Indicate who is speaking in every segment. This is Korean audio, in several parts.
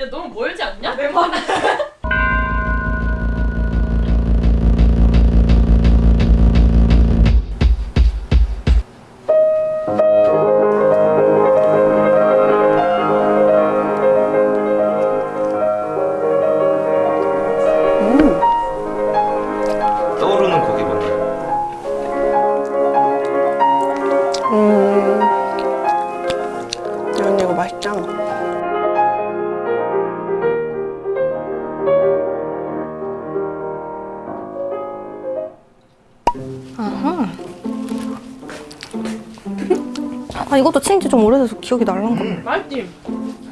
Speaker 1: 야 너무 멀지 않냐? 내 말.
Speaker 2: 떠
Speaker 3: 아 이것도 친지 좀 오래돼서 기억이 날랑거
Speaker 1: 맛있지?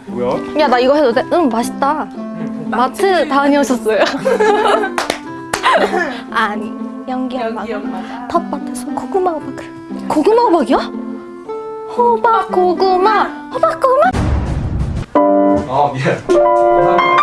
Speaker 2: 뭐야?
Speaker 3: 야 나 이거 해도 돼? 응 맛있다 마트 다녀오셨어요? 아니 연기 엄마. 텃밭에서 고구마 호박 고구마 호박이야? 호박 고구마 호박 고구마
Speaker 2: 아 미안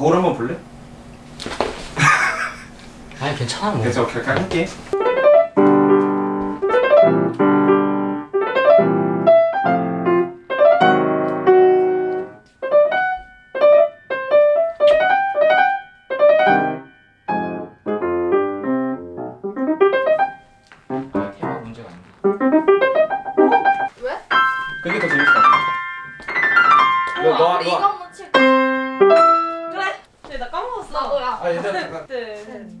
Speaker 2: 거울 한번 볼래?
Speaker 4: 아니 괜찮아 뭐
Speaker 2: 그래서 잠깐 할게
Speaker 4: 아?
Speaker 2: 그게 더 재밌을 것 같아 너, 너, 너.
Speaker 1: 나 까먹었어. 나도야.
Speaker 2: 아 얘들아 잠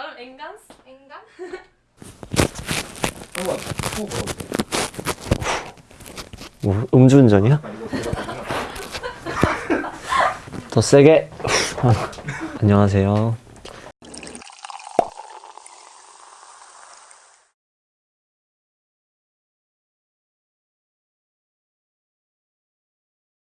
Speaker 1: 나름 엔간스? 엔간?
Speaker 2: 한번 후 걸어볼게
Speaker 5: 뭐 음주운전이야? 더 세게 아, 안녕하세요